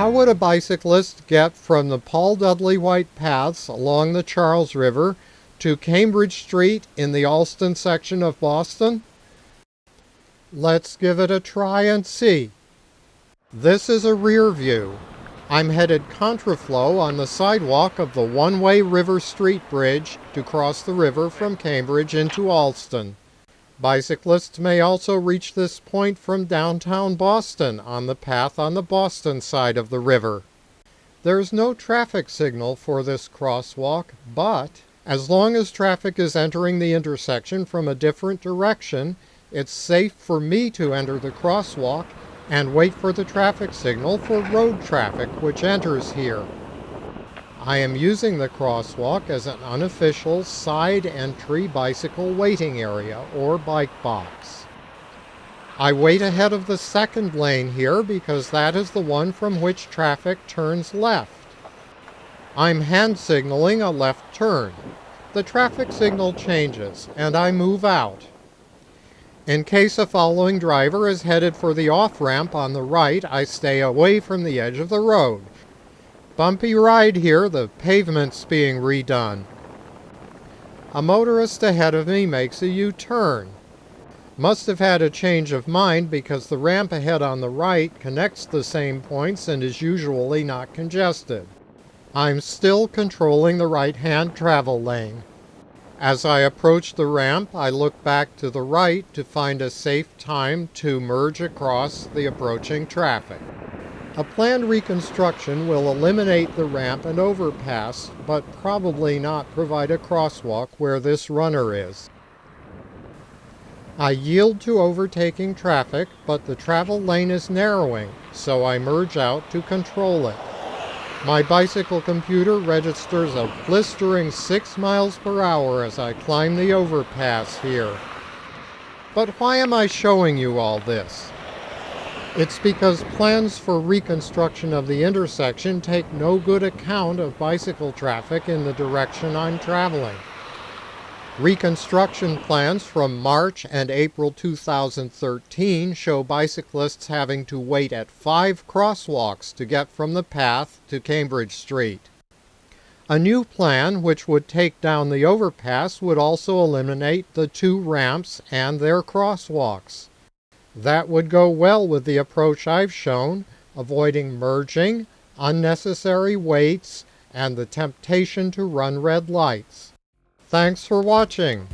How would a bicyclist get from the Paul Dudley White paths along the Charles River to Cambridge Street in the Allston section of Boston? Let's give it a try and see. This is a rear view. I'm headed contraflow on the sidewalk of the one-way River Street Bridge to cross the river from Cambridge into Allston. Bicyclists may also reach this point from downtown Boston on the path on the Boston side of the river. There's no traffic signal for this crosswalk, but as long as traffic is entering the intersection from a different direction, it's safe for me to enter the crosswalk and wait for the traffic signal for road traffic which enters here. I am using the crosswalk as an unofficial side entry bicycle waiting area or bike box. I wait ahead of the second lane here because that is the one from which traffic turns left. I'm hand signaling a left turn. The traffic signal changes and I move out. In case a following driver is headed for the off-ramp on the right, I stay away from the edge of the road Bumpy ride here, the pavement's being redone. A motorist ahead of me makes a U-turn. Must have had a change of mind because the ramp ahead on the right connects the same points and is usually not congested. I'm still controlling the right-hand travel lane. As I approach the ramp, I look back to the right to find a safe time to merge across the approaching traffic. A planned reconstruction will eliminate the ramp and overpass, but probably not provide a crosswalk where this runner is. I yield to overtaking traffic, but the travel lane is narrowing, so I merge out to control it. My bicycle computer registers a blistering 6 miles per hour as I climb the overpass here. But why am I showing you all this? It's because plans for reconstruction of the intersection take no good account of bicycle traffic in the direction I'm traveling. Reconstruction plans from March and April 2013 show bicyclists having to wait at five crosswalks to get from the path to Cambridge Street. A new plan, which would take down the overpass, would also eliminate the two ramps and their crosswalks. That would go well with the approach I've shown, avoiding merging, unnecessary waits, and the temptation to run red lights. Thanks for watching.